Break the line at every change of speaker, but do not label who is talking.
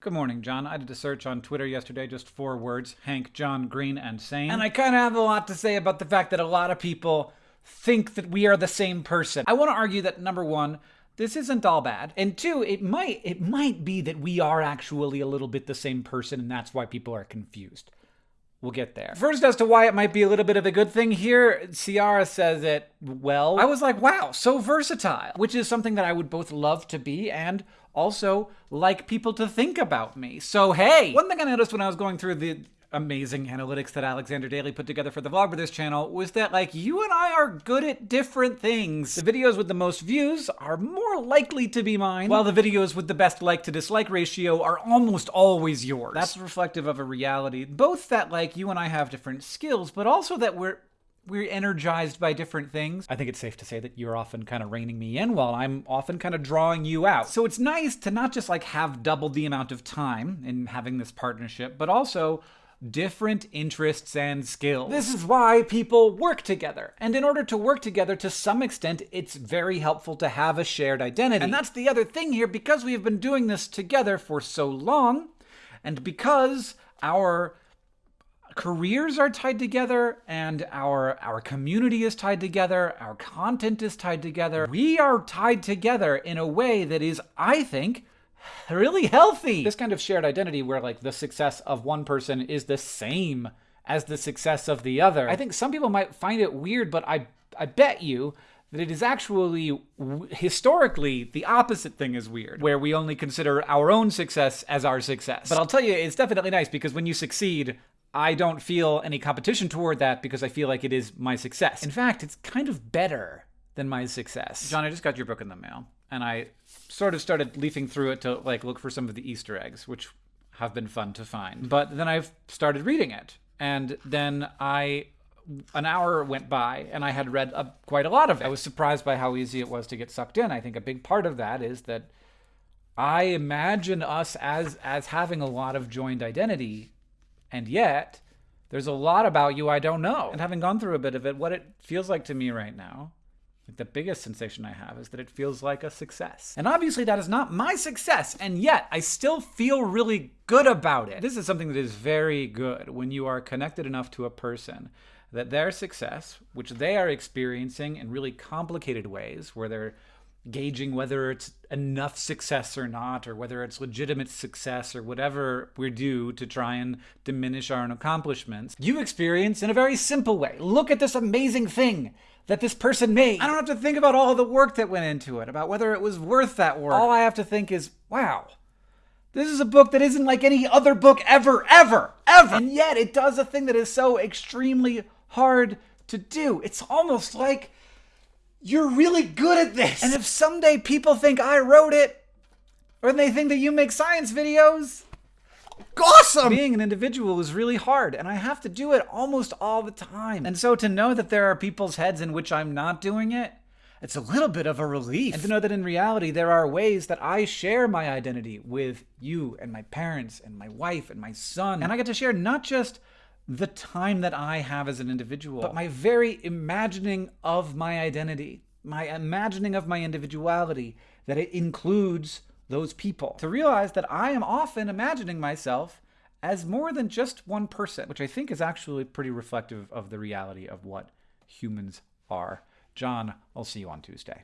Good morning, John. I did a search on Twitter yesterday, just four words Hank, John, Green, and sane. And I kind of have a lot to say about the fact that a lot of people think that we are the same person. I want to argue that number one, this isn't all bad. And two, it might it might be that we are actually a little bit the same person, and that's why people are confused. We'll get there. First, as to why it might be a little bit of a good thing here, Ciara says it well. I was like, wow, so versatile, which is something that I would both love to be and also like people to think about me. So, hey, one thing I noticed when I was going through the amazing analytics that Alexander Daly put together for the Vlogbrothers channel was that like you and I are good at different things. The videos with the most views are more likely to be mine, while the videos with the best like to dislike ratio are almost always yours. That's reflective of a reality, both that like you and I have different skills, but also that we're we're energized by different things. I think it's safe to say that you're often kind of reining me in while I'm often kind of drawing you out. So it's nice to not just like have double the amount of time in having this partnership, but also different interests and skills. This is why people work together. And in order to work together to some extent, it's very helpful to have a shared identity. And that's the other thing here, because we have been doing this together for so long, and because our careers are tied together and our our community is tied together our content is tied together we are tied together in a way that is i think really healthy. This kind of shared identity where like the success of one person is the same as the success of the other. I think some people might find it weird, but I I bet you that it is actually historically the opposite thing is weird, where we only consider our own success as our success. But I'll tell you, it's definitely nice because when you succeed, I don't feel any competition toward that because I feel like it is my success. In fact, it's kind of better than my success. John, I just got your book in the mail and I sort of started leafing through it to like look for some of the Easter eggs, which have been fun to find. But then I've started reading it, and then I an hour went by and I had read a, quite a lot of it. I was surprised by how easy it was to get sucked in. I think a big part of that is that I imagine us as as having a lot of joined identity, and yet there's a lot about you I don't know. And having gone through a bit of it, what it feels like to me right now like the biggest sensation I have is that it feels like a success. And obviously that is not my success, and yet I still feel really good about it. This is something that is very good when you are connected enough to a person that their success, which they are experiencing in really complicated ways, where they're gauging whether it's enough success or not, or whether it's legitimate success, or whatever we do to try and diminish our own accomplishments, you experience in a very simple way. Look at this amazing thing that this person made. I don't have to think about all the work that went into it, about whether it was worth that work. All I have to think is, wow, this is a book that isn't like any other book ever, ever, ever. And yet it does a thing that is so extremely hard to do. It's almost like you're really good at this. And if someday people think I wrote it, or they think that you make science videos, awesome! Being an individual is really hard, and I have to do it almost all the time. And so to know that there are people's heads in which I'm not doing it, it's a little bit of a relief. And to know that in reality, there are ways that I share my identity with you and my parents and my wife and my son. And I get to share not just the time that I have as an individual, but my very imagining of my identity, my imagining of my individuality, that it includes those people. To realize that I am often imagining myself as more than just one person, which I think is actually pretty reflective of the reality of what humans are. John, I'll see you on Tuesday.